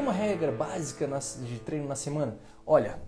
uma regra básica de treino na semana? Olha,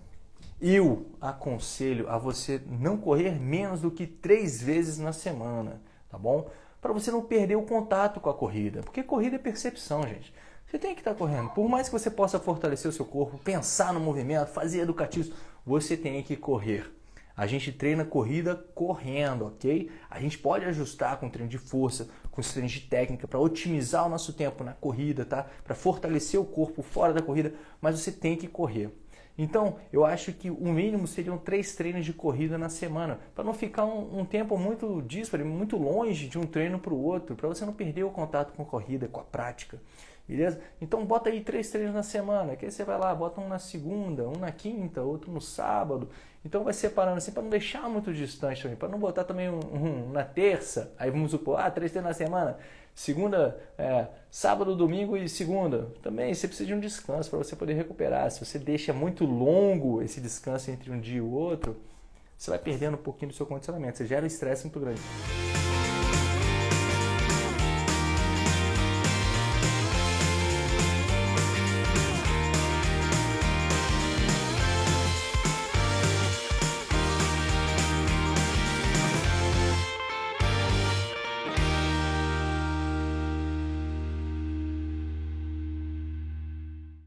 eu aconselho a você não correr menos do que três vezes na semana, tá bom? Para você não perder o contato com a corrida, porque corrida é percepção, gente. Você tem que estar tá correndo. Por mais que você possa fortalecer o seu corpo, pensar no movimento, fazer educativos, você tem que correr. A gente treina corrida correndo, ok? A gente pode ajustar com treino de força, com treino de técnica para otimizar o nosso tempo na corrida, tá? Para fortalecer o corpo fora da corrida, mas você tem que correr. Então, eu acho que o mínimo seriam três treinos de corrida na semana, para não ficar um, um, tempo muito disparo, muito longe de um treino para o outro, para você não perder o contato com a corrida, com a prática. Beleza? Então bota aí três treinos na semana, que aí você vai lá, bota um na segunda, um na quinta, outro no sábado. Então vai separando assim para não deixar muito distante também, para não botar também um, um, na terça, aí vamos supor, ah, três treinos na semana, segunda, é, sábado, domingo e segunda. Também você precisa de um descanso para você poder recuperar. Se você deixa muito longo esse descanso entre um dia e o outro, você vai perdendo um pouquinho do seu condicionamento, você gera estresse muito grande.